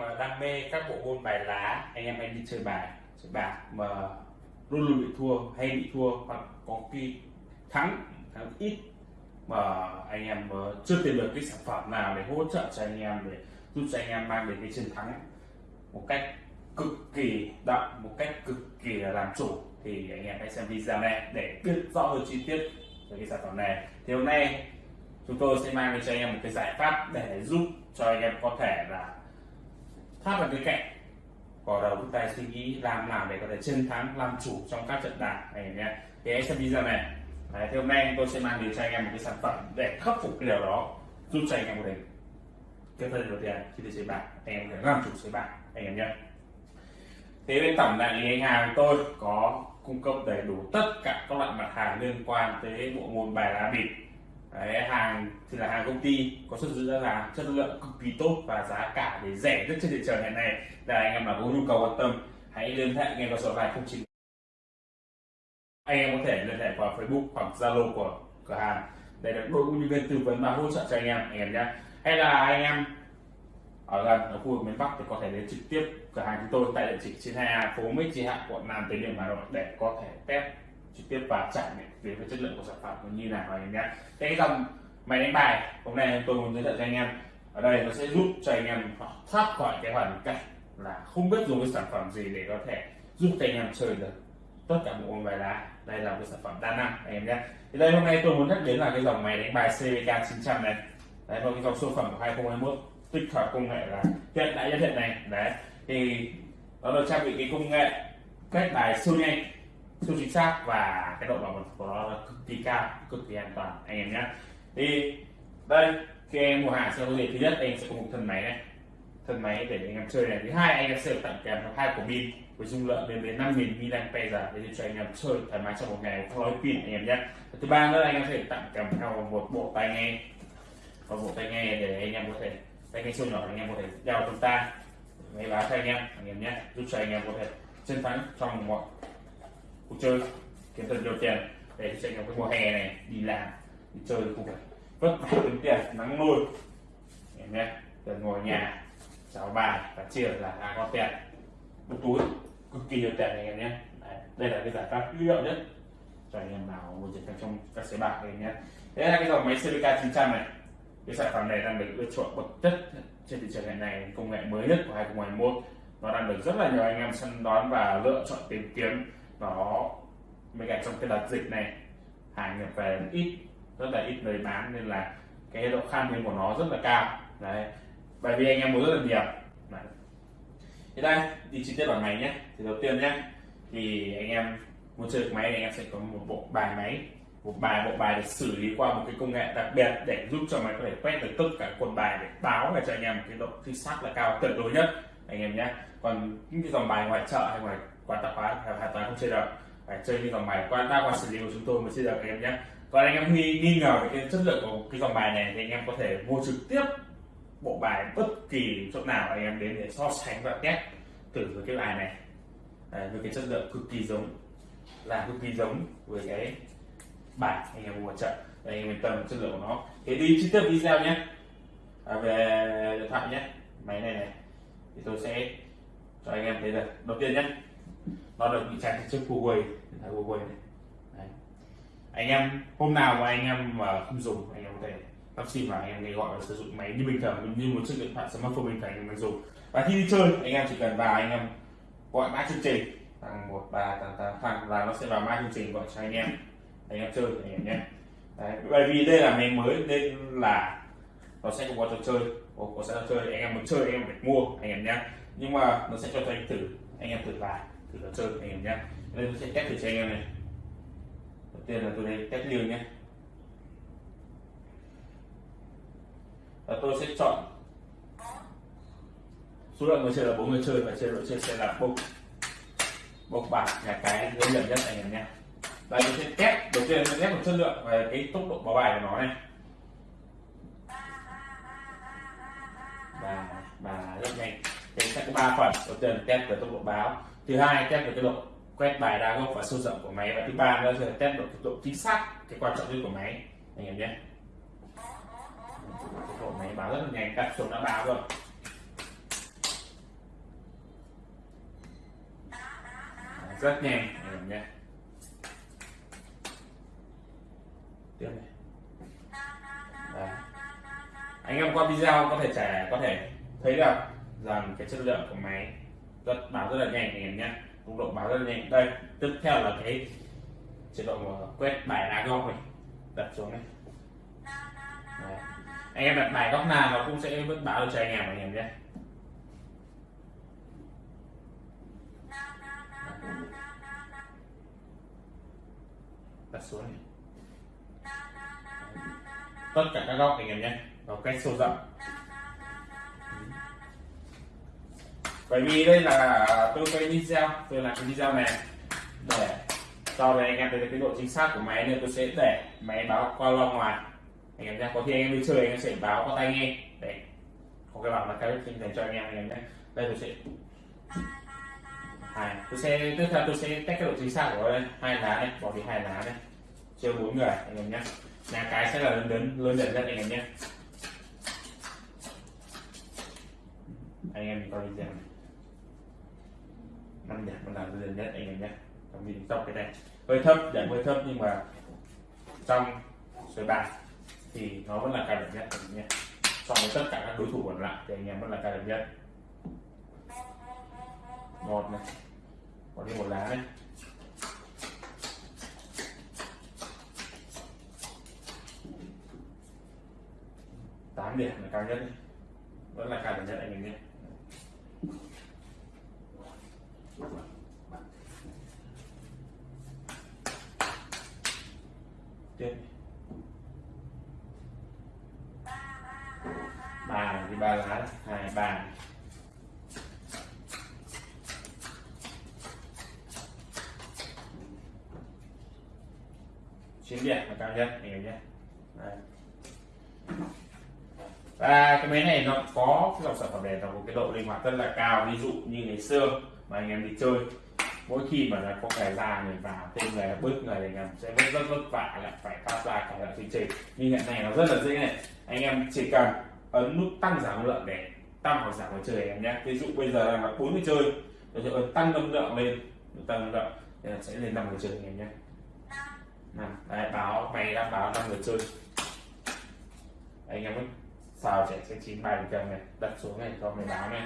mà đam mê các bộ môn bài lá, anh em hay đi chơi bài, chơi bạc mà luôn luôn bị thua, hay bị thua hoặc có khi thắng thắng ít mà anh em chưa tìm được cái sản phẩm nào để hỗ trợ cho anh em, để giúp cho anh em mang đến cái chiến thắng một cách cực kỳ đậm, một cách cực kỳ là làm chủ, thì anh em hãy xem video này để biết rõ hơn chi tiết về cái sản phẩm này. Thì hôm nay chúng tôi sẽ mang đến cho anh em một cái giải pháp để giúp cho anh em có thể là thoát là cái kẹt. có đầu chúng ta suy nghĩ làm nào để có thể chiến thắng làm chủ trong các trận đàn này nhé. Thì em xem video này. Đấy, thì hôm nay tôi sẽ mang đến cho anh em một cái sản phẩm để khắc phục cái điều đó giúp cho anh em có thể cái phần đầu tiên khi đi chơi bạc anh em có thể làm chủ chơi bạc anh em nhé. Thế bên tổng đại lý anh hàng tôi có cung cấp đầy đủ tất cả các loại mặt hàng liên quan tới bộ môn bài lá bịp. Đấy, hàng thì là hàng công ty có xuất xứ là chất lượng cực kỳ tốt và giá cả để rẻ nhất trên thị trường hiện nay. Là anh em nào có nhu cầu quan tâm hãy liên hệ ngay vào số này không chín. Anh em có thể liên hệ qua Facebook hoặc Zalo của cửa hàng. Để được đội ngũ nhân viên tư vấn và hỗ trợ cho anh em anh em nhé. Hay là anh em ở gần ở khu vực miền Bắc thì có thể đến trực tiếp cửa hàng chúng tôi tại địa chỉ trên 2A phố Mỹ Trí Hạ quận Nam Từ Liêm Hà Nội để có thể test trực tiếp và trải nghiệm về cái chất lượng của sản phẩm như nào anh em nhé. Cái dòng máy đánh bài, hôm nay tôi muốn giới thiệu cho anh em. Ở đây nó sẽ giúp cho anh em thoát khỏi cái hoàn cảnh là không biết dùng cái sản phẩm gì để có thể giúp cho anh em chơi được tất cả bộ môn bài lá. Đây là một sản phẩm đa năng, anh em nhé. Thì đây hôm nay tôi muốn nhắc đến là cái dòng máy đánh bài CVK 900 này. Đấy là cái dòng siêu phẩm của 2021 tích hợp công nghệ là hiện đại nhất hiện này đấy, thì nó được trang bị cái công nghệ kết bài siêu nhanh siêu chính xác và cái độ bảo mật của nó là cực kỳ cao cực kỳ an toàn anh em nhé thì đây khi em mua hàng sẽ có gì thứ nhất anh sẽ có một thân máy này thân máy để anh em chơi này thứ hai anh em sẽ được tặng kèm hai quả pin với dung lượng lên đến 5000 mAh để cho anh em chơi thoải mái trong một ngày không nói pin anh em nhé thứ ba nữa anh em sẽ tặng kèm theo một bộ tai nghe và bộ tai nghe để anh em có thể tai nghe siêu nhỏ anh em có thể đeo trong tai máy báo cho anh em anh em nhé giúp cho anh em có thể chiến thắng trong mọi cuộc chơi kiếm thật nhiều tiền. Để chạy anh cái mùa hè này đi làm đi chơi không phải vất vả kiếm tiền nắng nôi. Em nhé từ ngồi nhà cháu bài và chia là đã có tiền. Một túi cực kỳ nhiều tiền anh em nhé. Đấy, đây là cái giải pháp hữu hiệu nhất cho anh em nào muốn chiến thắng trong các sới bạc này nhé. Đây là cái dòng máy CVK 900 này cái sản phẩm này đang được ưa chuộng bậc chất trên thị trường hiện nay công nghệ mới nhất của 2021 nó đang được rất là nhiều anh em săn đón và lựa chọn tìm kiếm nó bên cạnh trong cái đợt dịch này hàng nhập về ít, rất là ít người bán, nên là cái độ khan hiếm của nó rất là cao. Đấy. Bởi vì anh em mua rất là nhiều. Đấy. thì đây, đi chi tiết vào máy nhé. Thì đầu tiên nhé, thì anh em muốn chơi máy thì anh em sẽ có một bộ bài máy, một bài, bộ bài được xử lý qua một cái công nghệ đặc biệt để giúp cho máy có thể quét được tất cả quần bài để báo về cho anh em một cái độ chính xác là cao, tuyệt đối nhất. Anh em nhé. Còn những cái dòng bài ngoài chợ hay ngoài quá tạp hóa hoàn toàn không chơi được. Phải chơi những dòng bài qua ta qua xử lý của chúng tôi mới chơi được anh em nhé. Còn anh em nghi, nghi ngờ về cái chất lượng của cái dòng bài này thì anh em có thể mua trực tiếp bộ bài bất kỳ chỗ nào anh em đến để so sánh và test thử với cái bài này. Đấy, với cái chất lượng cực kỳ giống là cực kỳ giống với cái bài anh em mua chợ anh em yên tâm chất lượng của nó. Thế đi chi tiết video nhé. À, về điện thoại nhé. Máy này này. Thì tôi sẽ cho anh em thấy được đầu tiên nhé nó được bị trang chiếc Huawei điện thoại Huawei này Đấy. anh em hôm nào mà anh em mà không dùng anh em có thể lắp sim và anh em nghe gọi và sử dụng máy như bình thường như một chiếc điện thoại smartphone bình thường anh em dùng và khi đi chơi anh em chỉ cần vào anh em gọi mã chương trình thằng một ba thằng tám thằng là nó sẽ vào mã chương trình gọi cho anh em anh em chơi anh em nhé Đấy, bởi vì đây là máy mới nên là nó sẽ không có trò chơi có, có sẽ trò chơi anh em muốn chơi anh em phải mua anh em nhé nhưng mà nó sẽ cho anh thử anh em thử vài thử trò chơi anh em nhé. Đây tôi sẽ test thử cho anh em này. Đầu tiên là tôi đây test liều nhé. Và tôi sẽ chọn số lượng người chơi là bốn người chơi và chơi đội chơi sẽ là bốc bốc bạc nhà cái dễ nhận nhất anh em nhé. Đây tôi sẽ test, đầu tiên tôi test một chất lượng về cái tốc độ báo bài của nó này. Và và rất nhanh. Đây sẽ có ba phần. Đầu tiên là test về tốc độ báo thứ hai, test được cái độ quét bài đa gốc và sâu rộng của máy. Và thứ ba nữa là test được độ chính xác, cái quan trọng nhất của máy. Anh em nhé. Cái bộ máy báo rất là nhanh. Các số đã báo rồi. Rất nhanh, anh em nhé. Tiếp này. Đấy. anh em qua video có thể trẻ có thể thấy được rằng cái chất lượng của máy rất báo rất là nhanh anh em nhé tốc độ báo rất là nhanh đây, tiếp theo là cái chế độ ờ, quét bài lá góc này. Đặt xuống này. Đấy. anh em đặt bài góc nào nó cũng sẽ vẫn báo cho anh em anh em nhé. Đặt xuống này. Tất cả các góc, anh em nhé. Nó quét sâu rộng. Bởi vì đây là, tôi quay video, tôi làm cái video này để sau này anh em thấy cái độ chính xác của máy, nên tôi sẽ để máy báo qua loa ngoài. Anh em nhé có khi anh em đi chơi, anh em sẽ báo qua tai nghe. Để có cái bảo là cái dành cho anh em anh em nhé đây tôi sẽ, hai, tôi sẽ, tiếp theo tôi sẽ test cái độ chính xác của đây. Hai lá này bỏ đi hai lá này chơi bốn người, anh em nhé nhà cái sẽ là lớn lớn lớn dần nhất, anh em nhé anh em coi video này ăn điểm vẫn là lên nhất anh em nhé trong mình trong cái này, hơi thấp giảm hơi thấp nhưng mà trong sới bạc thì nó vẫn là cao điểm nhất anh em nhé so với tất cả các đối thủ còn lại thì anh em vẫn là cao điểm nhất. Một này còn đi một lá này. Tám điểm là cao nhất. Vẫn là cao điểm nhất anh em nhé tiếp ba thì ba lá hai ba. Chín điểm, là cao nhất hiểu nhé và cái máy này nó có cái dòng sản phẩm này nó có cái độ linh hoạt rất là cao. Ví dụ như ngày xưa mà anh em đi chơi. Mỗi khi mà là có cái ra người vào tên người bước người thì anh em sẽ rất rất vất vả, lại phải phát ra cả loại chương trình nhưng hiện nay nó rất là dễ này. Anh em chỉ cần ấn nút tăng giảm lượng để tăng hoặc giảm người chơi em nhé. Ví dụ bây giờ là 40 chơi tôi sẽ tăng âm lượng lên. Tăng âm lượng, thì sẽ lên năm người chơi anh em nhé. Năm. Đây báo mày đã báo năm người chơi. Anh em ấy sao trẻ sẽ chín bài cầm này đặt xuống này, cho mày báo này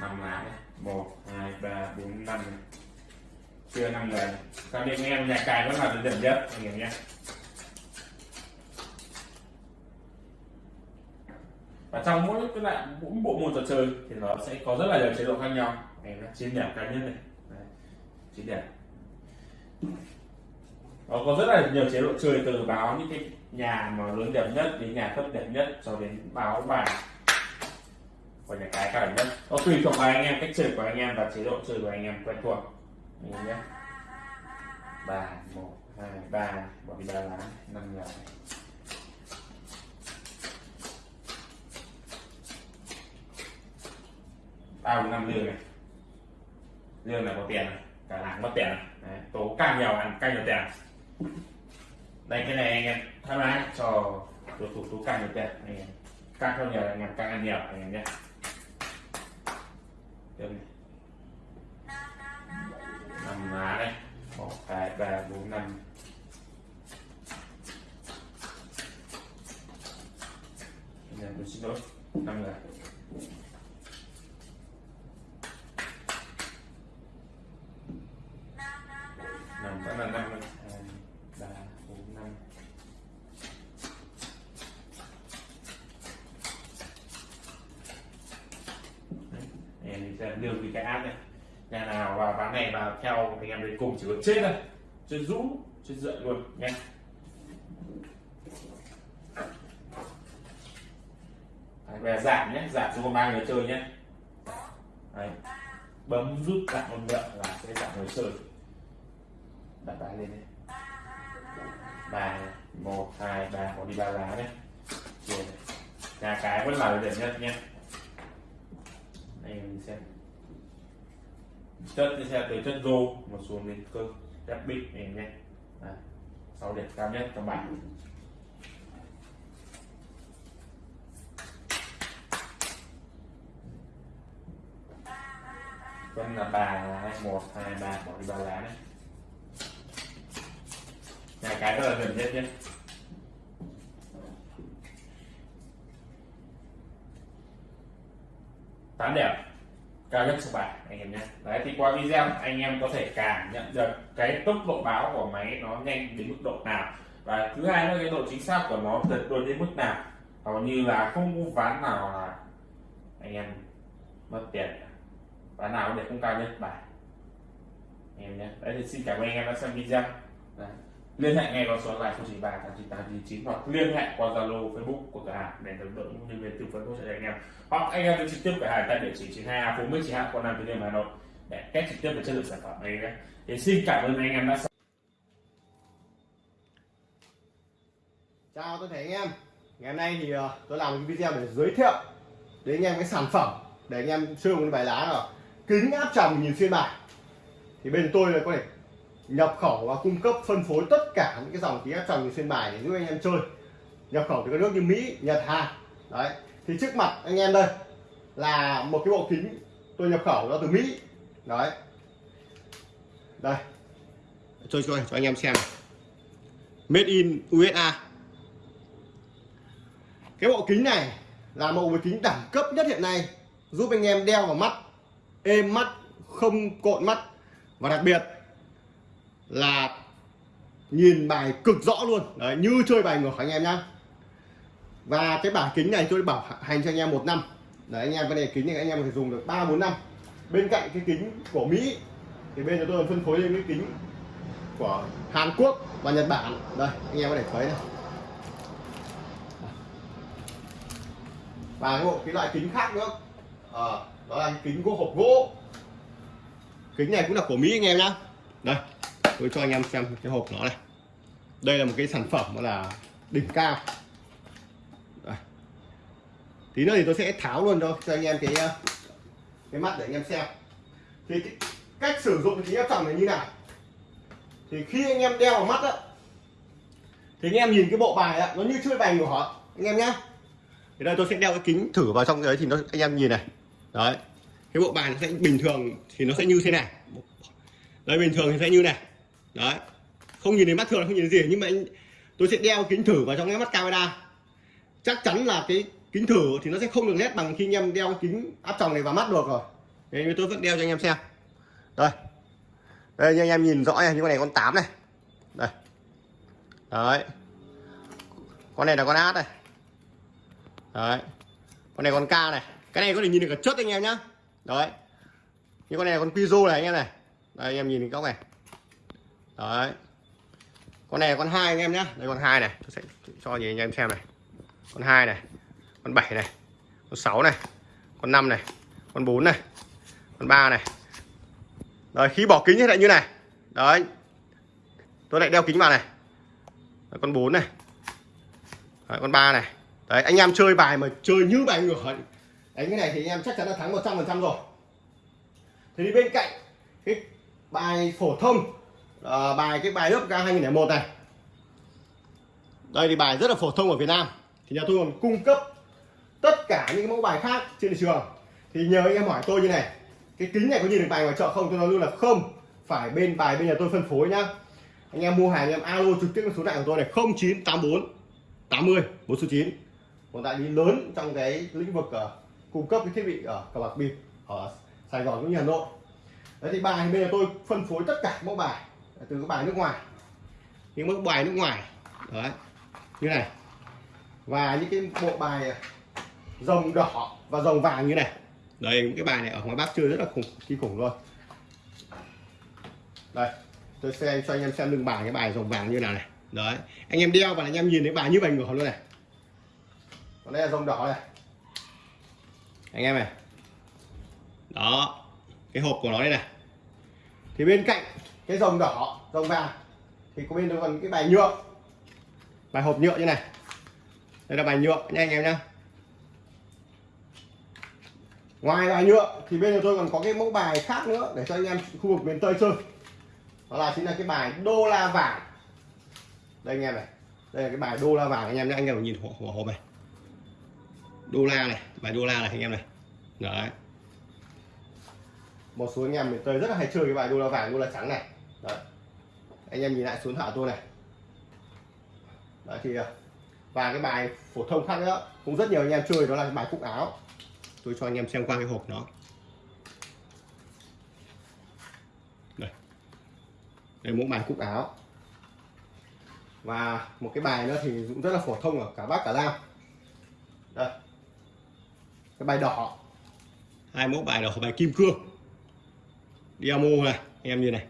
năm lá này một hai ba bốn năm. Này chưa năm người. Còn anh em nhà cài vẫn là dần nhất. Anh em nhé và trong mỗi cái lại mỗi bộ môn trò chơi thì nó sẽ có rất là nhiều chế độ khác nhau. Em là chiến điểm cá nhân này. Đấy, chiến điểm. Nó có rất là nhiều chế độ chơi từ báo những cái nhà mà lớn điểm nhất đến nhà thấp điểm nhất cho đến báo bài và nhà cái cao nhất nó tùy thuộc vào anh em cách chơi của anh em và chế độ chơi của anh em quen thuộc. Anh em nhé. Ba một hai ba. Bỏ đi ba lá năm nhà ba năm lương này. Lương là có tiền này. Cả làng mất tiền này. Đấy, tố càng nhiều ăn càng nhiều tiền đây cái này anh em tham lái cho đối thủ tố càng nhiều tiền. Anh em càng không nhiều anh em càng ăn nhiều anh em nhé tiếp này năm lá đây. Một, hai, ba, bốn, năm. Anh em tôi xin lỗi năm người trên đến trên rũ trên dậy luôn nhé Đấy, về giảm nhé giảm cho ba người chơi nhé. Đấy. bấm rút giảm một lượng là sẽ giảm người chơi. Đặt bài lên đây bài một hai ba có đi ba lá nhé nhà cái vẫn là điểm nhất nhé. Đây mình xem chất thì sẽ từ chất rô mà xuống đến cơ đẹp bị này nhé. Sáu điểm cao nhất trong bảng vẫn là ba là hai một, hai, ba, bỏ đi ba lá đấy nhà cái rất là gần nhất nhé. Tám đẹp cao nhất số bài anh em nhé. Đấy, thì qua video anh em có thể cảm nhận được cái tốc độ báo của máy nó nhanh đến mức độ nào. Và thứ hai là cái độ chính xác của nó tuyệt đối đến mức nào. Hầu như là không có ván nào là anh em mất tiền. Ván nào để không cao nhất bài anh em nhé. Đấy, thì xin cảm ơn anh em đã xem video. Đấy liên hệ ngay vào số lại 093 898 hoặc liên hệ qua zalo, facebook của cửa hàng để được đội ngũ nhân viên tư vấn hỗ trợ anh em. Hoặc anh em trực tiếp cửa hàng tại địa chỉ 92 phố Nguyễn trì Hạ quận Nam Từ Liêm, Hà Nội để test trực tiếp về chất lượng sản phẩm này nhé. Thì xin cảm ơn anh em đã Chào tôi thấy anh em. Ngày hôm nay thì ờ, tôi làm một video để giới thiệu đến anh em cái sản phẩm để anh em chơi một bài lá là kính áp tròng nhìn xuyên bài. Thì bên tôi là có thể nhập khẩu và cung cấp phân phối tất cả những cái dòng kính áp tròng xuyên bài để giúp anh em chơi. Nhập khẩu từ các nước như Mỹ, Nhật, Hàn. Đấy. Thì trước mặt anh em đây là một cái bộ kính tôi nhập khẩu nó từ Mỹ. Đấy. Đây. Chơi chơi cho anh em xem made in USA cái bộ kính này là một bộ kính đẳng cấp nhất hiện nay giúp anh em đeo vào mắt êm mắt không cộn mắt. Và đặc biệt là nhìn bài cực rõ luôn. Đấy, như chơi bài ngược anh em nhá. Và cái bảng kính này tôi bảo hành cho anh em một năm. Đấy anh em cái này kính này anh em có thể dùng được ba bốn năm. Bên cạnh cái kính của Mỹ thì bên chúng tôi phân phối lên cái kính của Hàn Quốc và Nhật Bản. Đây anh em có thể thấy này. Và cái bộ cái loại kính khác nữa. À, đó là kính của hộp gỗ. Kính này cũng là của Mỹ anh em nhá. Đây tôi cho anh em xem cái hộp nó này. Đây là một cái sản phẩm là đỉnh cao. Đây. tí nữa thì tôi sẽ tháo luôn cho cho anh em cái ờ, cái mắt để anh em xem. Thì cái cách sử dụng cái kính áp tròng này như nào? Thì khi anh em đeo vào mắt á, thì anh em nhìn cái bộ bài á, nó như chơi bài của họ, anh em nhá. Thì đây tôi sẽ đeo cái kính thử vào trong đấy thì nó, anh em nhìn này. Đấy. Cái bộ bài nó sẽ bình thường thì nó sẽ như thế này. Đây bình thường thì sẽ như này đấy. Không nhìn thấy mắt thường không nhìn thấy gì nhưng mà anh, tôi sẽ đeo kính thử vào trong cái mắt camera. Chắc chắn là cái kính thử thì nó sẽ không được nét bằng khi anh em đeo kính áp tròng này vào mắt được rồi. Nên tôi vẫn đeo cho anh em xem. Đây. Đây như anh em nhìn rõ này như con này con 8 này. Đây. Đấy. Con này là con át này. Đấy. Con này con ca này. Cái này có thể nhìn được cả chất anh em nhá. Đấy. Như con này là con piso này anh em này. Đây anh em nhìn cái góc này đấy. Con này là con hai anh em nhé, đây con hai này. Tôi sẽ cho nhìn anh em xem này. Con hai này con bảy này con sáu này con năm này con bốn này con ba này. Đấy khi bỏ kính lại như này. Đấy. Tôi lại đeo kính vào này. Đấy, con bốn này. Đấy, con ba này. Đấy anh em chơi bài mà chơi như bài ngửa đánh cái này thì anh em chắc chắn là thắng 100% rồi. Thì đi bên cạnh cái bài phổ thông à, bài cái bài lớp K 2001 này. Đây thì bài rất là phổ thông ở Việt Nam. Thì nhà tôi còn cung cấp tất cả những mẫu bài khác trên thị trường. Thì nhờ anh em hỏi tôi như này cái kính này có nhìn được bài ngoài chợ không? Tôi nói luôn là không. Phải bên bài bên nhà tôi phân phối nhá. Anh em mua hàng anh em alo trực tiếp số điện của tôi này 0984 80 49 còn đại lý lớn trong cái lĩnh vực uh, cung cấp cái thiết bị ở cờ bạc bịp ở Sài Gòn cũng như Hà Nội. Đấy thì bài bên nhà tôi phân phối tất cả mẫu bài từ các bài nước ngoài. Những mẫu bài nước ngoài. Đấy, như này. Và những cái bộ bài à, rồng đỏ và rồng vàng như này. Đây những cái bài này ở ngoài Bắc chơi rất là khủng, kinh khủng luôn. Đây, tôi sẽ cho anh em xem lưng bài, cái bài rồng vàng như nào này. Đấy, anh em đeo và anh em nhìn thấy bài như bài ngửa luôn này. Còn đây là rồng đỏ này. Anh em này. Đó, cái hộp của nó đây này. Thì bên cạnh cái rồng đỏ, rồng vàng. Thì có bên đó còn cái bài nhựa. Bài hộp nhựa như này. Đây là bài nhựa nha anh em nhá ngoài bài nhựa thì bên tôi còn có cái mẫu bài khác nữa để cho anh em khu vực miền tây chơi. Đó là chính là cái bài đô la vàng. Đây anh em này. Đây là cái bài đô la vàng anh em nhé. Anh em nhìn hộp hộp này. Đô la này, bài đô la này anh em này. Đấy một số anh em miền tây rất là hay chơi cái bài đô la vàng đô la trắng này. Đấy. Anh em nhìn lại số điện thoại tôi này. Đấy thì à, và cái bài phổ thông khác nữa, cũng rất nhiều anh em chơi, đó là cái bài cúc áo. Tôi cho anh em xem qua cái hộp nó. Đây. Đây mẫu bài cúc áo. Và một cái bài nữa thì cũng rất là phổ thông ở cả bắc, cả nam. Đây. Cái bài đỏ. Hai mẫu bài đỏ bài kim cương. Diamo này anh em nhìn này.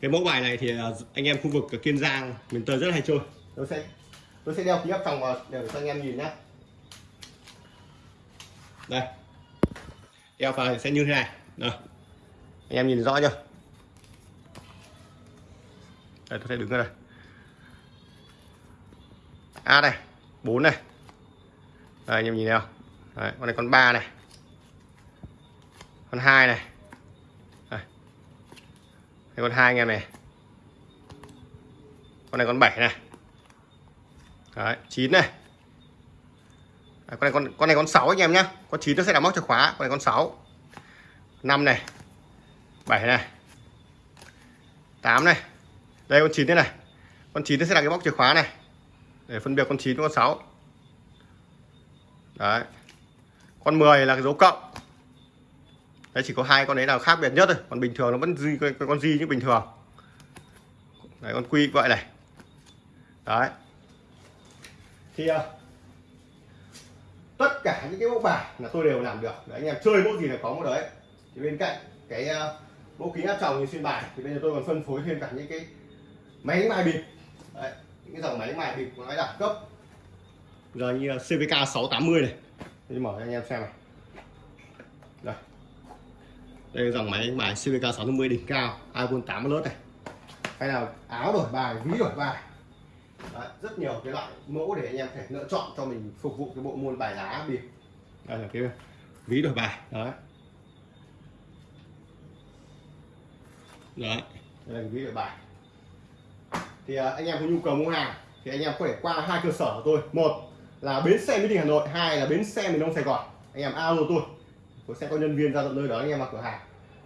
Cái mẫu bài này thì à, anh em khu vực ở Kiên Giang miền Tây rất hay chơi. Tôi sẽ tôi sẽ đeo kính áp tròng vào để cho anh em nhìn nhé đây. Đeo vào thì sẽ như thế này. Đây. anh em nhìn rõ chưa? Đây tôi sẽ đứng ở đây. A này 4 này. Đây, anh em nhìn không? Đấy, con này con 3 này. Con 2 này. Đây, con hai anh em này. Con này con 7 này. Đấy, 9 này. Đấy, con này con con này con 6 anh em nhá. Con 9 nó sẽ là móc chìa khóa con này con 6 5 này. 7 này. 8 này. Đây con 9 thế này. Con 9 nó sẽ là cái móc chìa khóa này. Để phân biệt con 9 với con 6 đấy. Con 10 là cái dấu cộng đấy chỉ có hai con đấy nào khác biệt nhất thôi. Còn bình thường nó vẫn di con, con di như bình thường. Đấy con quy vậy này. Đấy. Thì à, tất cả những cái mẫu bài là tôi đều làm được. Đấy, anh em chơi mẫu gì là có một đấy. Thì bên cạnh cái uh, mẫu kính áp tròng như xuyên bài thì bây giờ tôi còn phân phối thêm cả những cái máy đánh bài bịp. Đấy, những cái dòng máy đánh bài bịp của nó đẳng cấp. Giờ như à, CVK 680 này. Tôi mở cho anh em xem này đây là dòng máy đánh bài CVK 650 đỉnh cao iPhone 8 lớp này. Hay là áo đổi bài ví đổi bài. Đấy, rất nhiều cái loại mẫu để anh em thể lựa chọn cho mình phục vụ cái bộ môn bài lá bịp đây là cái ví đổi bài đấy. Đấy đây là cái ví đổi bài. Thì à, anh em có nhu cầu mua hàng thì anh em có thể qua hai cơ sở của tôi. Một là bến xe mỹ đình hà nội hai là bến xe miền đông sài gòn. Anh em alo tôi tôi sẽ có nhân viên ra tận nơi đó anh em vào cửa hàng.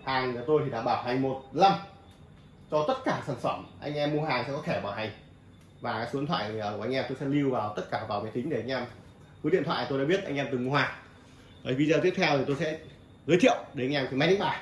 Hàng của tôi thì đảm bảo hành một năm cho tất cả sản phẩm anh em mua hàng sẽ có thẻ bảo hành. Và cái số điện thoại ờ, của anh em tôi sẽ lưu vào tất cả vào máy tính để anh em cứ điện thoại tôi đã biết anh em từng mua hàng. Đấy, video tiếp theo thì tôi sẽ giới thiệu đến anh em cái máy đánh bài.